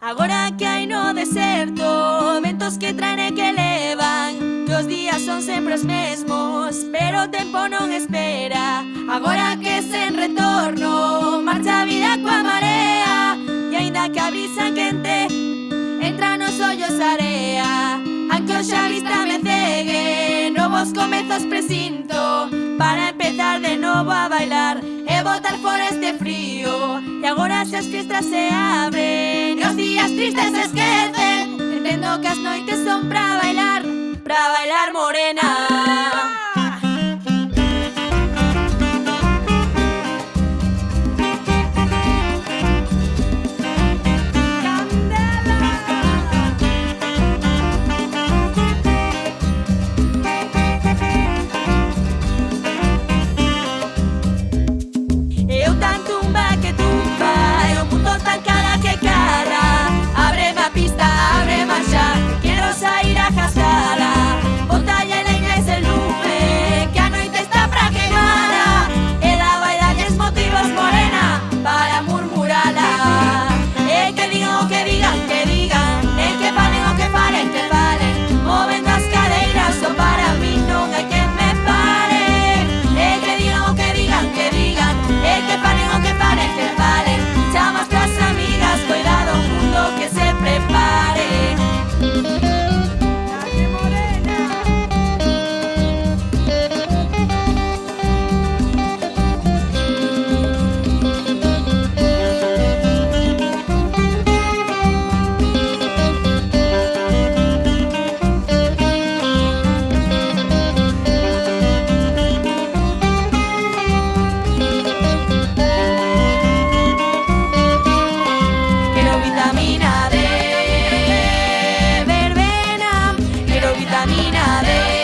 Agora que hai no deserto Ventos que traen e que levan Que os días son sempre os mesmos Pero o tempo non espera. Agora que sen retorno Marcha a vida coa marea E aínda que a brisa quente Entra nos ollos area. Anque o xa vista me cegue Novos comezos presinto Para empezar de novo a bailar E botar fora este frío. E agora xa as fiestas se abren tristes esquecen Entendo que as noites son pra pista. vitamina D.